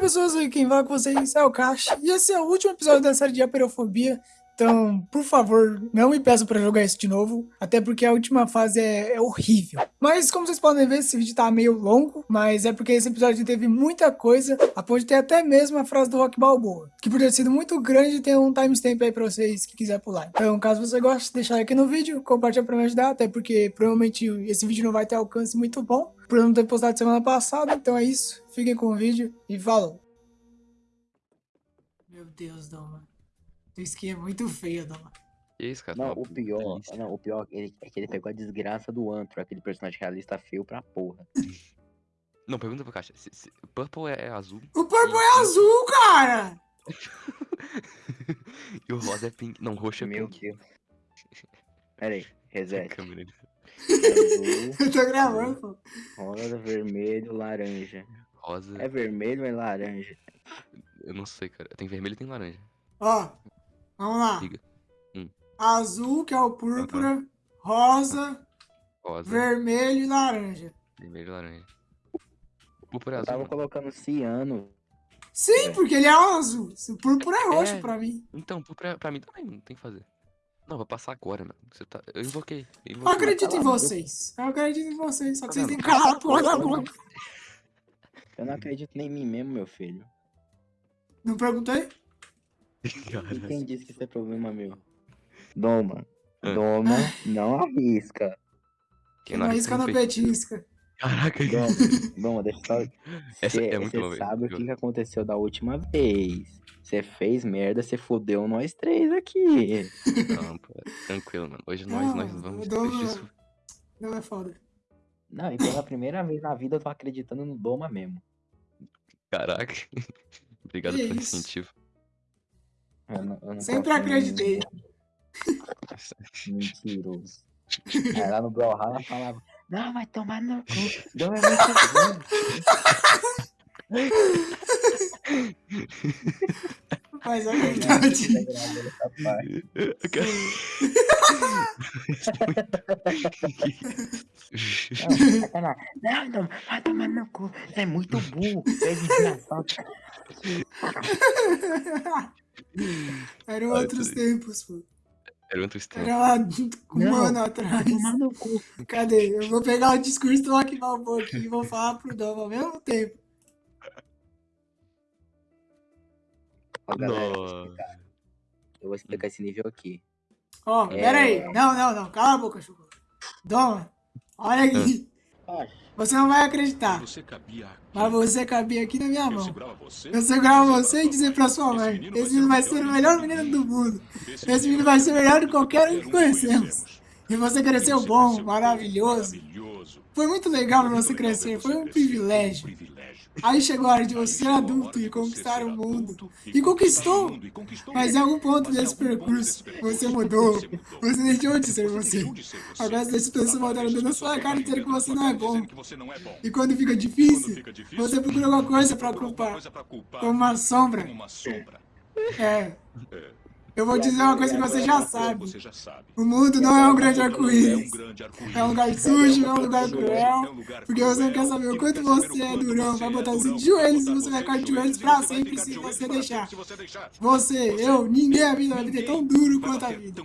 Pessoas, quem vai com vocês é o Cash e esse é o último episódio da série de Aperofobia. Então, por favor, não me peçam pra jogar isso de novo, até porque a última fase é, é, horrível. Mas como vocês podem ver, esse vídeo tá meio longo, mas é porque esse episódio teve muita coisa, a ponto de ter até mesmo a frase do Rock Balboa, que por ter sido muito grande tem um timestamp aí pra vocês que quiser pular. Então, caso você goste, deixa aqui no vídeo, compartilha pra me ajudar, até porque provavelmente esse vídeo não vai ter alcance muito bom, por não ter postado semana passada, então é isso, fiquem com o vídeo e falou! Meu Deus, Doma. Tua skin é muito feia, Doma. Que isso, cara? Não, Tá o pior, delícia. não, o pior ele- é que ele pegou a desgraça do Antro, aquele personagem realista feio pra porra. Não, pergunta pro Caixa. Se, se Purple é, é azul O Purple é azul, cara! e o rosa é pink. Não, roxo é Meu pink. Deus. Pera aí, reset. Azul, Eu tô gravando, pô. rosa, vermelho, laranja. Rosa. É vermelho ou é laranja? Eu não sei, cara. Tem vermelho e tem laranja. Ó, vamos lá. Diga. Hum. Azul, que é o púrpura, rosa, Rosa, vermelho e laranja. vermelho e laranja. O púrpura é Eu azul. tava mano. colocando ciano. Sim, É. porque ele é azul. O púrpura é roxo É. pra mim. Então, púrpura pra mim também não tem que fazer. Não, vou passar agora, mano. Você tá... Eu invoquei. Eu invoquei. acredito em vocês. Eu acredito em vocês, só que vocês têm que calar a porra da boca. Eu não acredito nem em mim mesmo, meu filho. Não perguntei? E Cara, quem disse que isso é problema meu? Doma. Ah. Doma, não arrisca. quem Não arrisca não petisca. Caraca, Doma, Doma, deixa eu só... Essa Cê, é muito cê boa, velho. sabe o que, que aconteceu da última vez. Você fez merda, você fodeu nós três aqui. Não, pô, tranquilo, mano. Hoje nós, nós Não, vamos. Isso- Não é foda. Não, e pela primeira vez na vida eu tô acreditando no Doma mesmo. Caraca. Obrigado Que pelo isso? incentivo. Eu não, eu não Sempre acreditei. Mentiroso. Aí lá no Brawlhalla falava, não, vai tomar no cu. Doma é muito bom. Mas é verdade. Essa parte. Não, sacanagem. não, vai tomar no cu. Você é muito burro. É desgraçado. Eram outros tempos, pô. Era outro tempo. Era lá um Não, ano atrás. tomar no cu. Cadê? Eu vou pegar o discurso do Rock Balboa aqui e vou falar pro Dom ao mesmo tempo. Ó, galera, eu vou explicar. Eu vou explicar esse nível aqui. Ó, É. pera aí. Não, não, não. Cala a boca, Chuchu. Dom, olha aqui. Você não vai acreditar. Você. Mas você cabia aqui na minha Eu mão. segurava você. Eu segurava você e dizer pra sua mãe: Esse menino vai ser o melhor menino do mundo. Esse menino vai ser o melhor de qualquer um que conhecemos. E você cresceu bom, maravilhoso. Maravilhoso. Foi muito legal pra você crescer, foi um privilégio. Aí chegou a hora de você ser adulto e conquistar o mundo. E conquistou. Mas em algum ponto desse percurso, você mudou. Você deixou de ser você. Agora deixa pessoas voltando dentro da sua cara dizendo que você não é bom. E quando fica difícil, você procura alguma coisa pra culpar. Como uma sombra. É. Eu vou dizer uma coisa que você já sabe. O mundo não é um grande É arco-íris. É um lugar sujo, é um lugar É um cruel. lugar Porque você não quer cruel, saber o quanto você é durão. Vai é botar durão, de joelhos e você vai ficar de joelhos pra sempre se você deixar. você eu, ninguém a vida vai bater tão duro quanto a vida.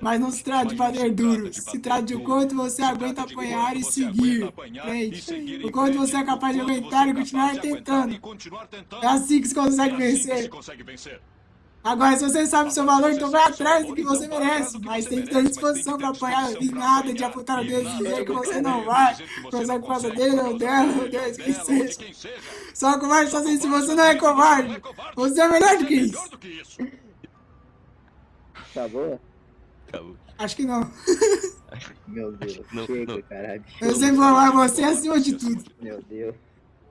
Mas não se trata de bater duro, se trata de o quanto você aguenta apanhar e seguir. e Frente. seguir O quanto você é capaz de aguentar e é continuar tentando. É assim que se consegue É assim vencer. Agora, se você sabe o seu valor, então vai atrás do que você Então merece. Mas tem que ter disposição ter apanhar. E pra nada de apontar o dedo e dizer de que você não vai. Começar por causa consegue, dele ou dela ou Deus, quem de seja. quem seja. Só covarde só assim se você não é covarde. Você é melhor do que Melhor isso. do que isso. Tá boa? Acabou. Acho que não. Meu Deus. Não, Chega, não. caralho. Eu sempre vou amar você acima de tudo. Meu Deus.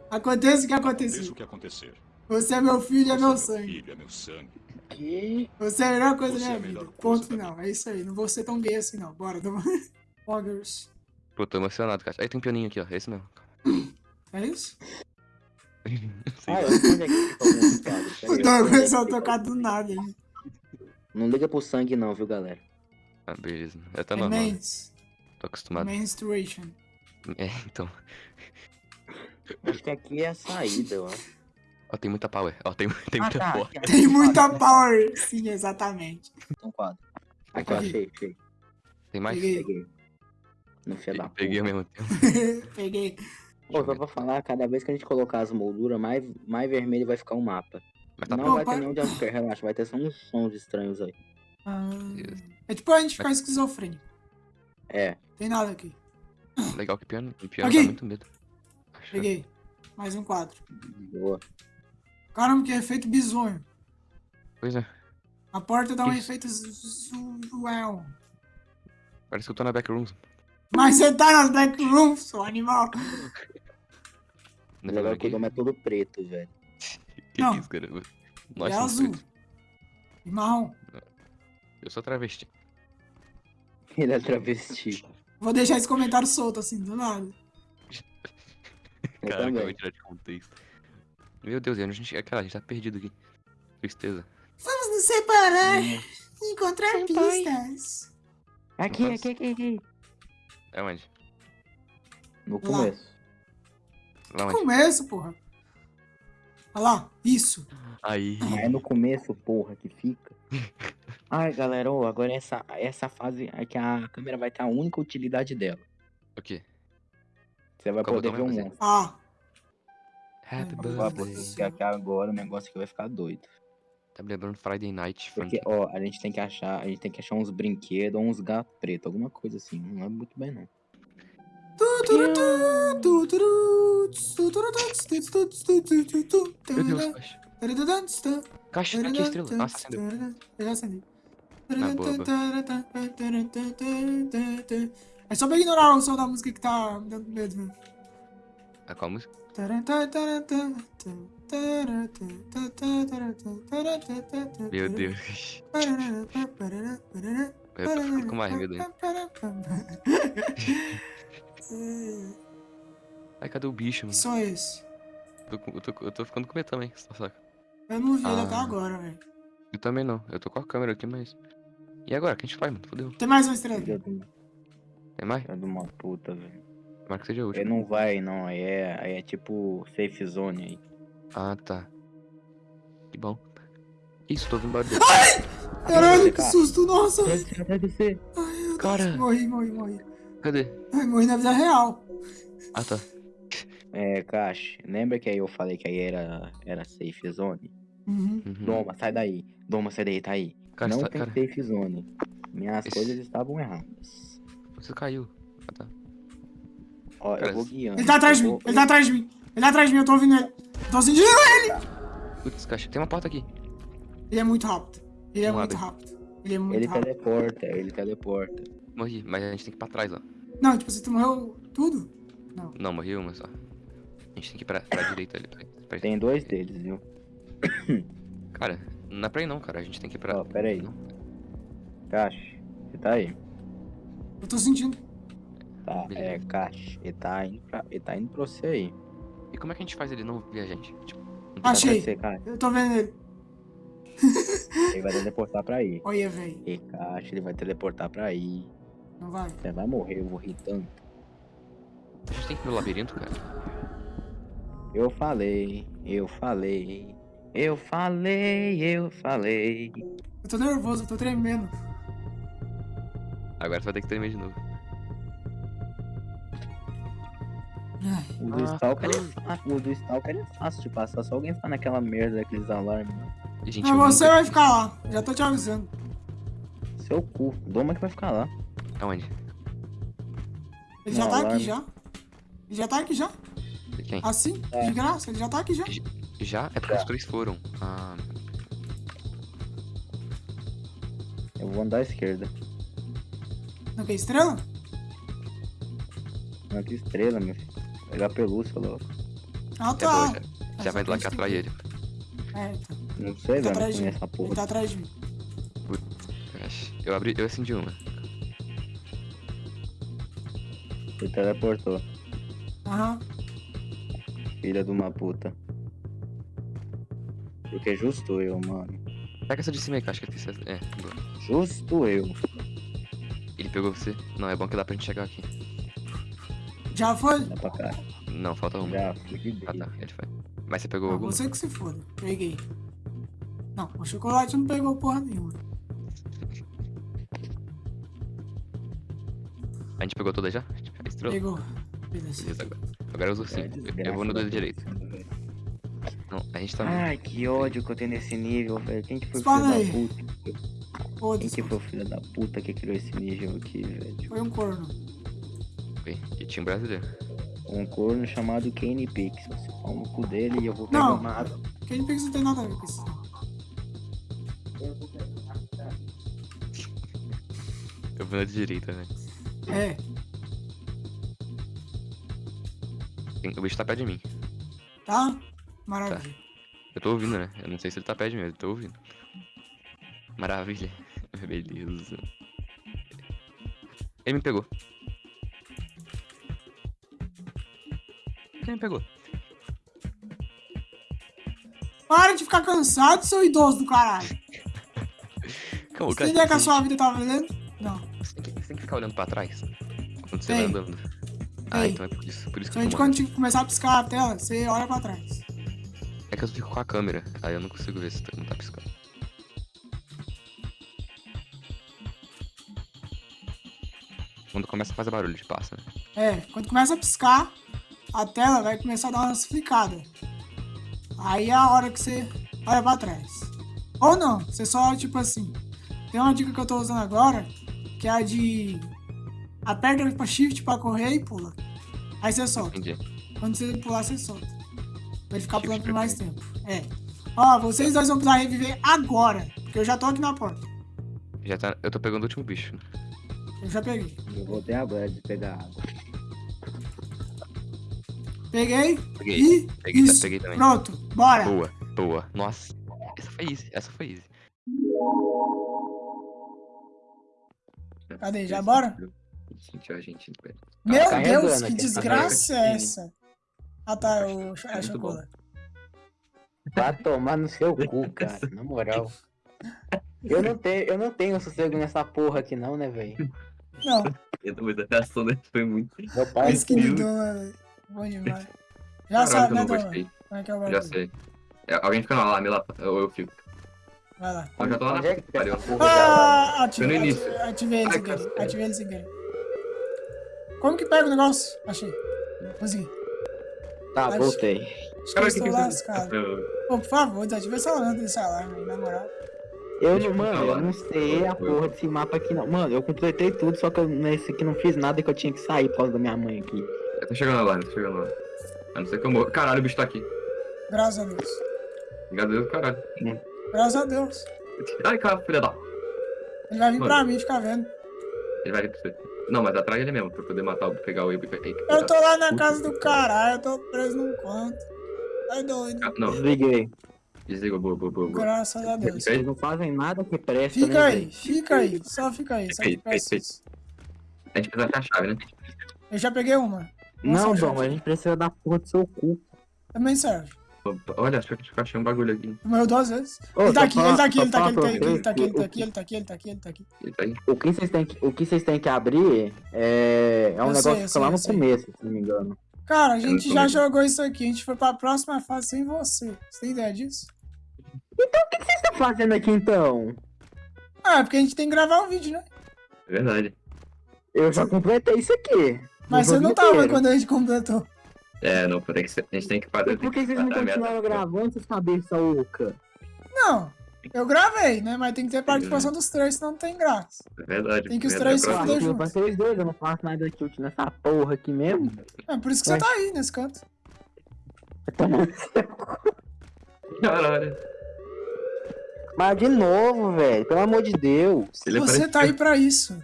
Aconteça o que Aconteça acontecer. o que acontecer. Você é meu filho, é meu meu sangue. filho, é meu sangue. Que? Você é a melhor coisa da Você é minha melhor vida. coisa Ponto da final. É isso aí. Não vou ser tão gay assim, não. Bora, toma. Poggers. Pô, tô emocionado, cara. Aí tem um pianinho aqui, ó. É esse mesmo. É isso? Ah, eu onde é o sei onde é tocar do nada aí. Não liga pro sangue não, viu, galera? Ah, beleza. É tá É normal. né? mens. Tô acostumado. Menstruation. É, então. Acho que aqui é a saída, eu acho. Ó, tem muita power. Ó, tem, tem Ah, muita tá. power. Tem muita power. Sim, exatamente. Tem Aqui, ó, quatro. achei, achei. Tem mais? Peguei. Peguei. No fio da Peguei ao mesmo tempo. Peguei. Pô, só pra falar, cada vez que a gente colocar as molduras, mais, mais vermelho vai ficar o mapa. Mas tá não vai pai. ter nenhum jumpscare, relaxa, vai ter só uns sons estranhos aí. Ah, é tipo a gente ficar esquizofrênico. É, Tem nada aqui. Legal que piano, o piano dá muito medo. Peguei. Mais um quadro. boa. Caramba, que efeito bizonho. Pois é. A porta dá um efeito zoel. Parece que eu tô na backrooms. Mas você tá nas backrooms, seu animal. É que o dom é todo preto, velho. Que Não. isso, cara? Ele Nós é somos azul. pretos. E marrom. Eu sou travesti. Ele é travesti. Vou deixar esse comentário solto assim, do nada. Caraca, eu vou tirar de contexto. Meu Deus, e a gente. Cara, a gente tá perdido aqui. Tristeza. Vamos nos separar e encontrar pistas. Aqui, aqui, aqui, aqui. É onde? No Lá. começo. Lá onde? Começo, porra. Olha lá, isso. Aí. É no começo, porra, que fica. Ai, galera, ô, agora essa, essa fase é que a câmera vai ter a única utilidade dela. O quê? Você vai Qual poder ver um monstro. Ah, Happy birthday. aqui agora o negócio aqui vai ficar doido. Tá me lembrando Friday Night Porque, ó, a gente tem que achar, a gente tem que achar uns brinquedos ou uns gatos pretos, alguma coisa assim. Não lembro muito bem, não. Meu Deus, caixa. Caixa, aqui a estrela. Nossa, acendeu. Eu já acendi. Ah, boa. É só pra ignorar o som da música que tá me dando medo, né? Ah, qual a música? Meu Deus. Eu tô ficando com mais medo ainda. Ai, cadê o bicho, Que mano? som é esse? Eu tô, eu tô, eu tô ficando com medo também, só saca. Eu não vi ele até Ah. agora, velho. Eu também não. Eu tô com a câmera aqui, mas. E agora? O que a gente faz, mano? Fodeu. Tem mais uma estrela Tem mais? filha de uma puta, velho. Tomara que seja a Ele não vai, não. Aí é, aí é tipo safe zone aí. Ah, tá. Que bom. Isso, tô ouvindo barulho. Caralho, que susto, nossa. Atrás de você. Ai, Deus. Cara. Morri, morri, morri. Cadê? Ai, morri na vida real. Ah, tá. É, Cash, lembra que aí eu falei que aí era, era safe zone? Uhum. Uhum. Doma, sai daí. Doma, sai daí, tá aí. Cara, não tá- tem cara, safe zone. Minhas Esse- coisas estavam erradas. você caiu. Ah, tá. Ó, eu vou guiando. Ele tá atrás de eu mim, ele tá atrás de mim. Ele tá atrás de mim, eu tô ouvindo ele. Tô sentindo ele. Putz, caixa. Tem uma porta aqui. Ele é muito rápido. Ele é Não muito abre. rápido. Ele é muito Ele rápido. teleporta, ele teleporta. Morri, mas a gente tem que ir pra trás, ó. Não, tipo, você tu morreu tudo? Não, morri uma só. A gente tem que ir pra, pra direita ali. Pra, pra... Tem dois deles, viu? Cara, não é pra ir não, cara. A gente tem que ir pra. Ó, pera aí. Não. Cash, você tá aí? Eu tô sentindo. Tá, Beleza. é, Cash. Ele tá indo pra, ele tá indo pra você aí. E como é que a gente faz ele não ver a gente? Tipo, Achei. você. Eu tô vendo ele. Ele vai teleportar pra aí. Olha, velho. E Cash, ele vai teleportar pra aí. Não vai. Você vai morrer, eu vou rir tanto. A gente tem que ir no labirinto, cara. Eu falei, eu falei. Eu falei, eu falei. Eu tô nervoso, eu tô tremendo. Agora você vai ter que tremer de novo. O do Ah, Stalker é. O do Stalker é fácil de passar. Só alguém ficar naquela merda daqueles alarmes. E, gente, você nunca- vai ficar lá. Já tô te avisando. Seu cu. Doma que vai ficar lá. Aonde? Ele já Não, tá alarme. aqui já. Ele já tá aqui já. Quem? Assim, É. de graça. Ele já tá aqui já. Já? É porque os três foram. Ah, Eu vou andar à esquerda. Não quer estrela? Não, que estrela, meu filho. Pegar pelúcia, louco. Ah, é tá. boa, já. É Já só vai lá gente que tem atrai que- ele. É, então. Não sei, tá velho. Não atrás de mim. Ele tá atrás de mim. Eu abri, eu acendi uma. Ele teleportou. Aham. Filha de uma puta. Porque é justo eu, mano. Pega essa de cima aí, que eu acho que é. boa. Justo eu. Ele pegou você? Não, é bom que dá pra gente chegar aqui. Já foi? Dá pra cá. Não, falta uma. Já Ah tá, ele foi. Mas você pegou Não, alguma? você que se foda. Peguei. Não, o chocolate não pegou porra nenhuma. A gente pegou toda já? A estrela? Pegou. Beleza. Beleza, agora. Agora é os ursinhos. Eu vou no do direito. Não, a gente tá... Ai, que ódio que eu tenho nesse nível, velho. Quem que foi o filho aí. da puta? Quem que foi o filho da puta que criou esse nível aqui, velho? Foi um corno. Ok, E tinha um brasileiro. Um corno chamado Kane Pix. Você fala no cu dele e eu vou pegar Não. uma água. Quem pensa não tem nada a ver com isso. Eu vou na direita, né? É, O bicho tá perto de mim. tá? Maravilha. Eu tô ouvindo, né? Eu não sei se ele tá perto de mim, eu tô ouvindo. Maravilha. Beleza. Ele me pegou. Quem me pegou? Para de ficar cansado, seu idoso do caralho. Calma, Você entendeu que a sua vida tá valendo? Não. Você tem, que, você tem que ficar olhando pra trás. Quando você Ei. vai andando. Ah, Ei. então é por isso, por isso que a eu tô quando começar a piscar a tela, você olha pra trás. É que eu fico com a câmera, aí eu não consigo ver se não tá piscando. Quando começa a fazer barulho de passa, né? É, quando começa a piscar, a tela vai começar a dar umas flicadas. Aí é a hora que você olha pra trás. Ou não, você só, tipo assim. Tem uma dica que eu tô usando agora, que é a de. Aperta pra shift pra correr e pula. Aí você solta. Entendi. Quando você pular, você solta. Pra ele ficar Shift pulando por mais tempo. É. Ó, vocês dois vão precisar reviver agora. Porque eu já tô aqui na porta. Já tá. Eu tô pegando o último bicho. Eu já peguei. Eu vou ter agora de pegar água. Peguei. Peguei. E. Peguei, isso. peguei também. Pronto. Bora. Boa, boa. Nossa. Essa foi easy, essa foi easy. Cadê? Já bora? Sentiu a gente. Meu carregando Deus, que aqui, desgraça é essa? Ah tá, o bom. chocolate. Vai tomar no seu cu, cara. Na moral. Eu não tenho, eu não tenho sossego nessa porra aqui não, né, velho? Não, Mas a reação dele foi muito. Meu pai mas que velho. Bom demais. Já Caralho, sabe, né, Dona? Como é que é o Já bagulho? sei. É, alguém fica na lame lá, ou eu fico. Vai lá. Eu já tô lá na é pariu. já- Ah, ativei, no início. ativei, ele sem querer. Ativei ele sem querer. Como que pega o negócio? Achei. Consegui. Tá, Acho- voltei. Acho que eu estou lascado. Pô, por favor, desativa essa lâmpada desse alarme aí, na moral. Eu não, eu mano, eu não sei a porra desse mapa aqui não. Mano, eu completei tudo, só que eu nesse aqui não fiz nada que eu tinha que sair por causa da minha mãe aqui. Eu tô chegando lá, tô chegando lá. A não ser que eu morro. Caralho, o bicho tá aqui. Graças a Deus. Graças a Deus, caralho. Graças a Deus. Ai, cara, filha da. Ele vai vir Mano. pra mim ficar vendo. Ele vai vir pra você. Não, mas atrai ele mesmo, pra eu poder matar, o- pegar o Ibo e Eu tô lá na casa do caralho, eu tô preso num canto. Tá doido. Ah, Não, Desliguei. desliga, boa, boa, boa. Graças a Deus. Fica aí. Eles não fazem nada que presta, Fica né, aí, fica aí, só fica aí, só Fica aí, fica aí. A gente precisa achar a chave, né? Eu já peguei uma. Não, Nossa, Dom, a gente precisa da porra do seu cu. Também serve. Olha, acho que eu achei um bagulho aqui. Morreu duas vezes. Ô, ele tá só aqui, falar- ele tá aqui, ele tá aqui, ele tá aqui, ele tá aqui, ele tá aqui, ele tá aqui, ele tá aqui, ele tá aqui. Ele tá aí. O que vocês têm que, o que vocês têm que abrir é, é um Eu negócio sei, que fica lá no começo, se não me engano. Cara, a gente não já jogou isso aqui, a gente foi pra próxima fase sem você. Você tem ideia disso? O que vocês estão fazendo aqui então? Ah, é porque a gente tem que gravar o vídeo, né? É verdade. Eu já completei isso aqui. Mas você não jogo tava inteiro. quando a gente completou. É, não, tem que a gente tem que fazer. E por que vocês não continuaram gravando essas cabeças oca? Não, eu gravei, né? Mas tem que ter participação dos três, senão não tem graça. É verdade. Tem que os é três se fuder Eu junto. pra vocês dois, eu não faço nada de chute nessa porra aqui mesmo. É por isso que você Mas- tá aí, nesse canto. Caralho. Mas de novo, velho, pelo amor de Deus. Você tá aí pra isso.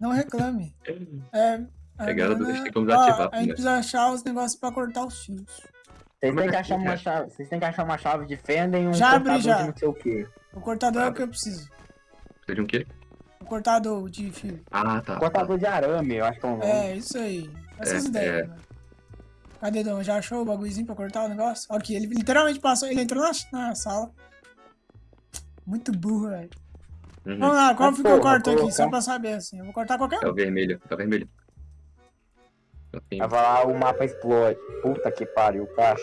Não reclame. É. Pegada do- agora, tem como desativar, A gente né? precisa achar os negócios pra cortar os fios. Vocês Como é têm que que achar uma é? chave. Vocês têm que achar uma chave de fenda e um Já abri, cortador já. de não sei o quê. O cortador é o que eu preciso. Precisa de um quê? O cortador de fio. Ah, tá. Cortador de arame, eu acho que é o nome. É, isso aí. Essas É, ideias, é. mano. Cadê, Dom? Já achou o bagulhozinho pra cortar o negócio? Aqui, ele literalmente passou. Ele entrou na, na sala. Muito burro, velho. Uhum. Vamos lá, qual que eu porra, corto aqui? Só pra saber, assim. Eu vou cortar qualquer É um. o vermelho, é o vermelho. Aí vai lá, o mapa explode. Puta que pariu, caixa.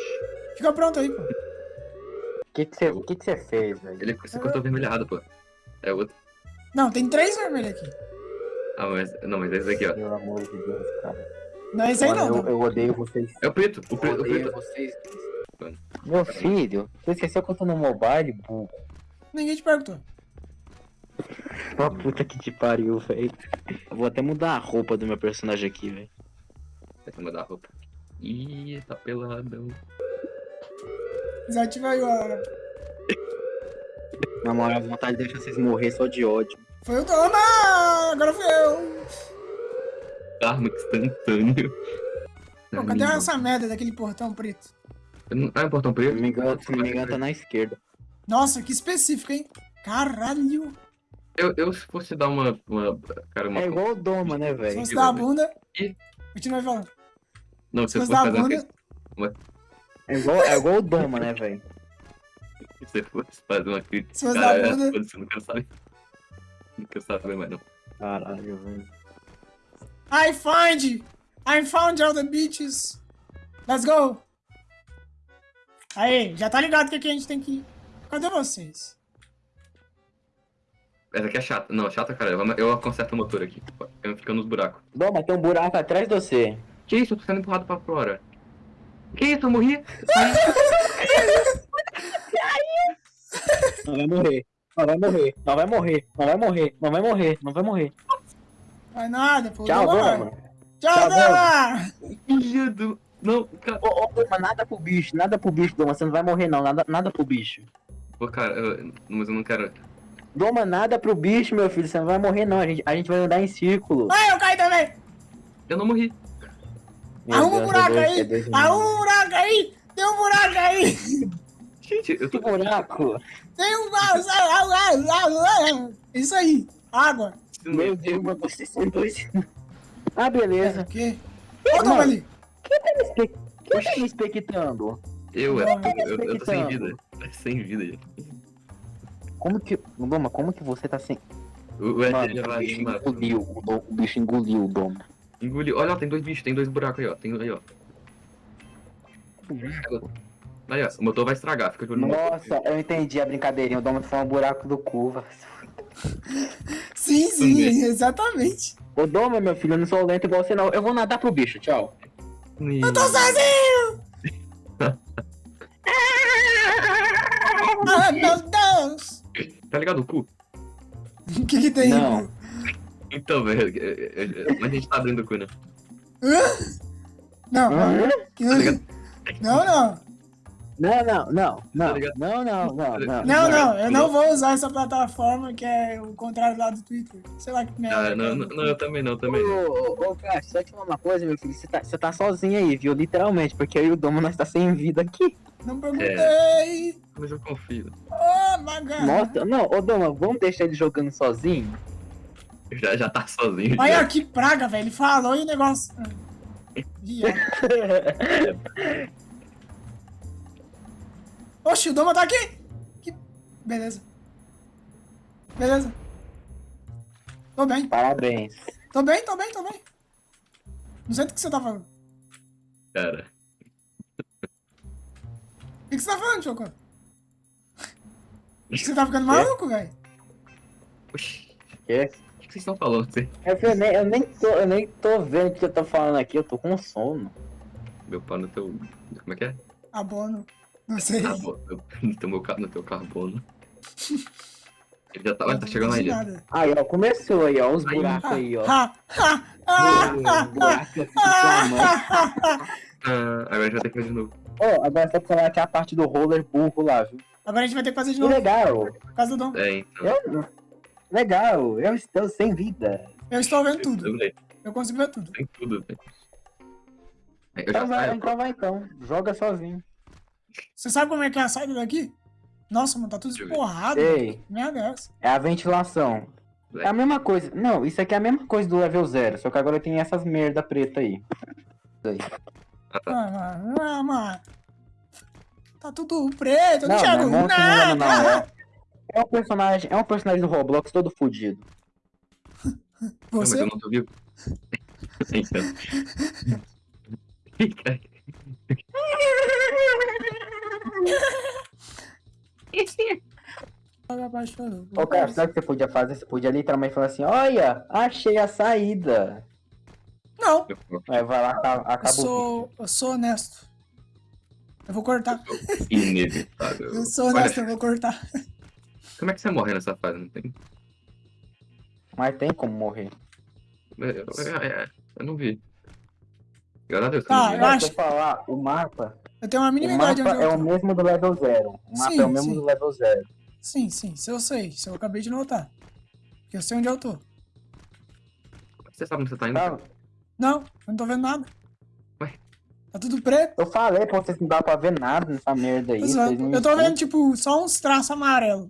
Fica pronto aí, pô. O que que você que que você fez, velho? Ele você cortou vermelhado, pô. É outro. Não, tem três vermelhos aqui. Ah, mas. Não, mas é esse aqui, ó. Pelo amor de Deus, cara. Não é esse aí Mano, não. eu, eu odeio vocês. É o preto. O Eu preto. O preto. vocês. Meu filho, você esqueceu que eu tô no mobile, burro? Ninguém te perguntou. Ó, puta que te pariu, velho. Vou até mudar a roupa do meu personagem aqui, velho. Tem que mudar a roupa. Ih, tá peladão. Desativa aí a... Na moral, a vontade de deixar vocês morrer só de ódio. Foi o Doma! Agora fui eu. Karma instantâneo. Pô, cadê essa merda daquele portão preto? Ah, é um portão Se preto? não me engano, se não me engano tá na esquerda. Nossa, que específico, hein? Caralho. Eu, eu, se fosse dar uma. uma cara, uma. É igual o Doma, né, Se velho? você dá a bunda... Ih. Continua falando. Não, você dá a fazer uma. É igual, é igual o Doma, né, velho? Se você fosse fazer uma crítica. Se você cara, dá a bunda- foda-se, eu não quero saber. Não quero saber mais, não. Caralho, velho. I find! I found all the bitches! Let's go! Aí, já tá ligado que, que a gente tem que ir. Cadê vocês? Essa aqui é chata. Não, chata, cara. Eu, eu conserto o motor aqui. Eu fico nos buracos. Doma, tem um buraco atrás de você. Que isso? Eu tô sendo empurrado pra fora. Que isso? Eu morri? Não vai morrer. Não vai morrer. Não vai morrer. Não vai morrer. Não vai morrer. Não vai morrer. Vai nada, pô. Tchau, Doma. Doma. Tchau, Tchau, Doma! Filho do. Não, cara. Ô, nada pro bicho. Nada pro bicho, Doma. Você não vai morrer, não. Nada, nada pro bicho. Pô, cara, eu- mas eu não quero. Doma, nada pro bicho, meu filho. Você não vai morrer, não. A gente, a gente vai andar em círculo. Ai, eu caí também! Eu não morri. Arruma um buraco é aí! é Arruma um buraco aí! Tem um buraco aí! Gente, eu Que tô. buraco? Tem um... Isso aí! Água! Meu Deus, mas vocês são dois. Ah, beleza. O quê? Olha o Doma Mano. ali! Quem tá me espe- quem tá me expectando? Eu, é, eu, eu, eu tô sem vida. Sem vida. Como que. Doma, como que você tá sem. O, o Mano, já o vai bicho uma- engoliu. O, do- o bicho engoliu o Doma. Engoliu. Olha, ó, tem dois bichos, tem dois buracos aí, ó. Tem aí, ó. Aí, ó. O motor vai estragar, fica de olho no motor. Nossa, eu entendi a brincadeirinha. O Doma foi um buraco do cu, velho. Sim, sim, Também. exatamente! Ô Doma, meu filho, eu não sou lento igual você, não. Eu vou nadar pro bicho, tchau. Eu tô sozinho! ah, meu Deus! Tá ligado o cu? O que que tem? Não. Então, velho. é, é, é, Mas a gente tá abrindo o cu, né? Não, não, não. Não, não, não, não, Tá não, não, não, não. Não, não, eu não vou usar essa plataforma que é o contrário lá do Twitter. Sei lá que merda. Ah, que é. não, não, não, eu também não, também não. Ô, ô, ô, cara, só te falar uma coisa, meu filho. Você tá, você tá sozinho aí, viu? Literalmente, porque eu e o Domo nós tá sem vida aqui. Não perguntei. Mas eu confio. Oh, my God. Nossa, não, ô Doma, vamos deixar ele jogando sozinho? Já, já tá sozinho. Olha já. que praga, velho. Ele falou e o negócio. Oxi, o Doma tá aqui. Que... Beleza. Beleza. Tô bem. Parabéns. Tô bem, tô bem, tô bem. Não sei do que você tá falando. Cara. O que que você tá falando, Choco? Você tá ficando maluco, velho? Oxi. Quê? O que vocês estão falando? Você- É que eu nem, eu, nem tô, eu nem tô vendo o que eu tô falando aqui, eu tô com sono. Meu pau no teu. Como é que é? Abono. Não sei. Ah, eu- no teu, meu, no teu carbono. Ele já tá. Tá chegando aí. Aí, ó, começou aí, ó, os buracos aí, ó. Aqui agora a gente vai ter que fazer de novo. Ó, agora só pra falar que é a parte do roller burro lá, viu? Agora a gente vai ter que fazer de Que novo. legal. Por causa do Dom. É, então. Eu, legal, eu estou sem vida. Eu estou vendo tudo. Eu consigo ver tudo. Tem tudo, velho. É, Então vai, então vai então. Joga sozinho. Você sabe como é que é a saída daqui? Nossa, mano, tá tudo esporrado. Sei. Merda é essa. É a ventilação. É a mesma coisa. Não, isso aqui é a mesma coisa do level 0, só que agora tem essas merda preta aí. Isso aí. Ah, tá. Ah, mano, ah, mano. Tá tudo preto, eu não Não, enxergo não é monstro, não, não, não. É, um personagem, é um personagem do Roblox todo fudido. Não, mas Você? eu não tô vivo. Ô, cara, sabe o que você podia fazer? Você podia literalmente falar assim, olha, achei a saída. Não, Aí vai lá, acaba, eu sou, eu sou honesto. Eu vou cortar. Inevitável. Eu sou Olha, honesto, eu vou cortar. Como é que você morre nessa fase? Não tem. Mas tem como morrer. Eu, eu- eu- eu não vi. Graças a Deus. que Tá, eu não vi. eu Mas acho- falar, o mapa, Eu tenho uma o mínima ideia de mapa onde é eu o mesmo do level 0. O mapa Sim, é o mesmo sim. do level 0. Sim, sim, se eu sei. Se eu acabei de notar. Porque eu sei onde eu tô. Você sabe onde você tá indo? Tá? Não, eu não tô vendo nada. Ué? Tá tudo preto. Eu falei pra vocês não dá pra ver nada nessa merda aí. Eu tô vendo, tipo, só uns traços amarelos.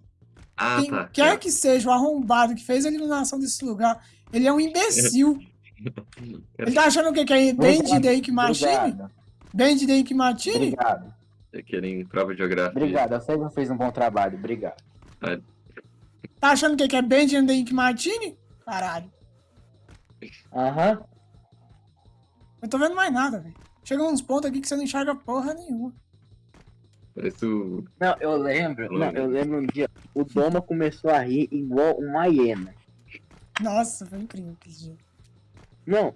Ah, Quem tá. quer que seja o arrombado que fez a eliminação desse lugar, ele é um imbecil. Ele tá achando o quê? Que é Band de Ink Machine? Obrigado, Band de Ink Machine? obrigado. É Querem prova de geografia. Obrigado, eu que você fez um bom trabalho, obrigado. Tá achando o quê? Que é Band de Ink Machine? Caralho. Aham. Eu tô vendo mais nada, velho. Chega uns pontos aqui que você não enxerga porra nenhuma. Parece o. Não, eu lembro, não, eu lembro um dia, o Doma começou a rir igual uma hiena. Nossa, foi incrível aquele dia. Não,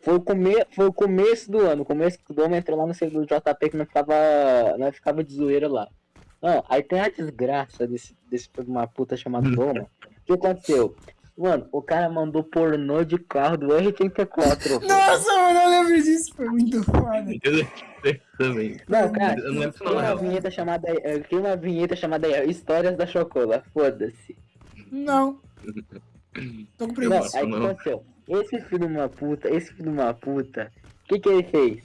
foi o, come... foi o começo do ano, o começo que o Doma entrou lá no servidor do JP que não ficava, não ficava de zoeira lá. Não, aí tem a desgraça desse, desse uma puta chamado Doma. O que aconteceu? Mano, o cara mandou pornô de carro do R34. Nossa, mano, eu lembro disso. Foi muito foda. Eu também. Não, cara, Eu não lembro tem não, uma não. vinheta chamada, eh, tem uma vinheta chamada eh, Histórias da Chocola, foda-se. Não. Tô com Não, preguiça. aí o que não. aconteceu? Esse filho de uma puta, esse filho de uma puta, o que que ele fez?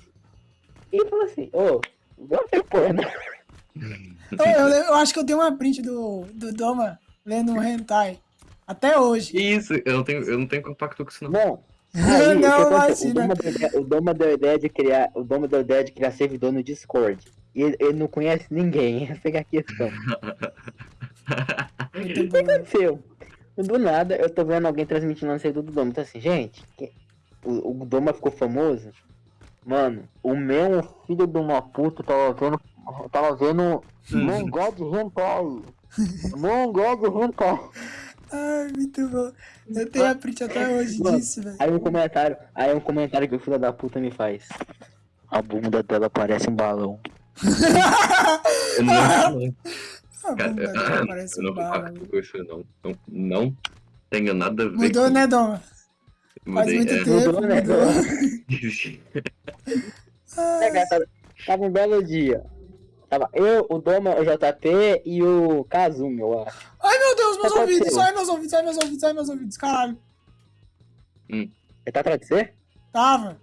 Ele falou assim, ô, vamos ver porno. Eu, eu eu acho que eu tenho uma print do, do Doma lendo um hentai. Até hoje. Que isso? Eu não tenho, eu não tenho compacto com isso, não. Bom, aí, Não, o, imagina. Doma deu ideia, o Doma deu ideia de criar, o Doma deu ideia de criar servidor no Discord. E ele, ele não conhece ninguém, essa é a questão. O que aconteceu? Do nada, eu tô vendo alguém transmitindo no servidor do Doma. Então assim, gente, o, o Doma ficou famoso. Mano, o meu filho de uma puta tava vendo. Tava vendo. Gosto de hentai. De hentai. Ai, muito bom. Eu tenho a print até hoje Mano, disso, velho. Aí um comentário, aí um comentário que o filho da puta me faz. A bunda dela parece um balão. Eu não A não. Bunda dela parece eu não um bala. compacto com isso, não. Não, não tenho nada a ver Mudou, com né? Faz Mudei, muito é. tempo, Mudou, né? mudou. É, tava um belo dia. Tava eu, o Doma, o JP e o Kazumi, eu acho. Ai, meu Deus, meus Aconteceu. ouvidos. Ai, meus ouvidos, ai, meus ouvidos, ai, meus ouvidos. Caralho. Ele tá atrás de você? Tava.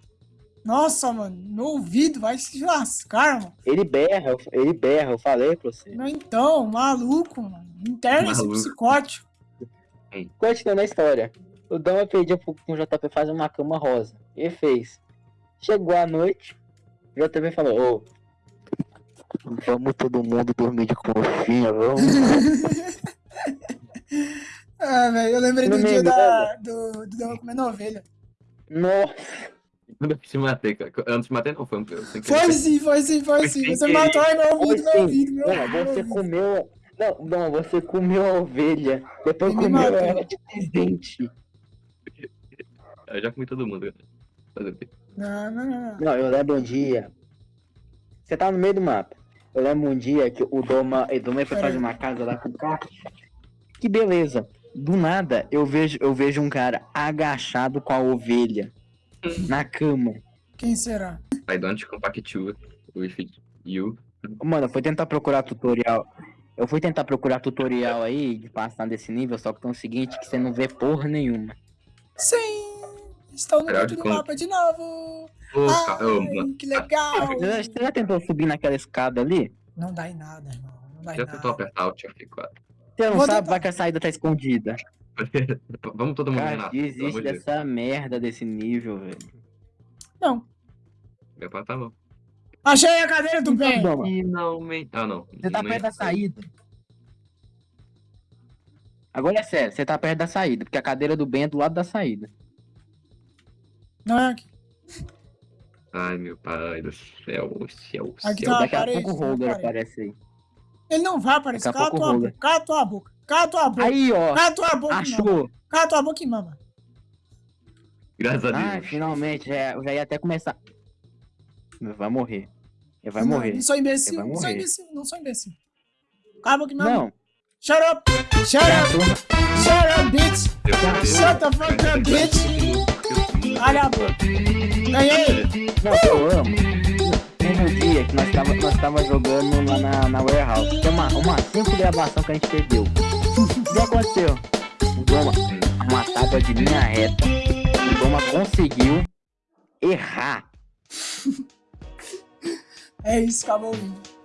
Nossa, mano. Meu ouvido vai se lascar, mano. Ele berra, ele berra, eu falei pra você. Não, então, maluco, mano. Interna esse psicótico. Continuando a história. O Dama pediu pro, pro JP fazer uma cama rosa. Ele fez. Chegou a noite, o JP falou, ô. Vamos todo mundo dormir de conchinha, vamos. Ah, velho, eu lembrei do Não dia da, do, do Dama comendo ovelha. Nossa, eu te matei, cara. Antes de matei, não, foi um eu sem Foi sim, foi sim, foi sim. Você matou, meu ouvido, meu ouvido, meu não, você comeu. Não, não, você comeu a ovelha. Depois me comeu matou. ela de presente. Eu já comi todo mundo, cara. Fazer o quê? Não, não, não, não. Não, eu lembro um dia. Você tá no meio do mapa. Eu lembro um dia que o Doma, o Doma foi fazer uma casa lá com o carro. Que beleza. Do nada, eu vejo, eu vejo um cara agachado com a ovelha na cama. Quem será? I don't compactua with you. Mano, eu fui tentar procurar tutorial. Eu fui tentar procurar tutorial aí de passar desse nível, só que tem o seguinte, que você não vê porra nenhuma. Sim! Estou no do como? mapa de novo! Ô, Ai, que legal! Você já, tentou subir naquela escada ali? Não dá em nada, irmão. Não dá em Já tentou nada. apertar Alt F4. Você não Vou sabe, tentar. vai que a saída tá escondida. Vamos todo mundo Cara, Renato. desiste dessa merda desse nível, velho. Não. Meu pai tá bom. Achei a cadeira do bem! Doma, Finalmente. Ah, não. Você tá Não perto da saída. Agora é sério, você tá perto da saída, porque a cadeira do bem é do lado da saída. Não é aqui. Ai, meu pai do céu, o céu, Aqui céu. tá- Daqui a pouco o Holder aparece. aí. Ele não vai aparecer. Cala tua boca. Cala tua boca. Cala tua boca. Aí, ó. Cala tua boca. Achou. Cala tua boca e mama. Graças a Ah, Deus. finalmente. Já, já ia até começar. Vai morrer. Ele vai Não, morrer. Não sou imbecil. Não sou imbecil. Não sou imbecil. Cala a boca e mama. Não. Shut up. Shut up. Shut up, bitch. Shut the fuck up, bitch. Olha a boca. Ganhei. Não, eu amo. Teve um dia que nós tava, nós tava jogando lá na, na warehouse. Tem uma, uma simples gravação que a gente perdeu. O que aconteceu? O Doma, uma tábua de linha reta. O Doma conseguiu errar. É isso, acabou o vídeo.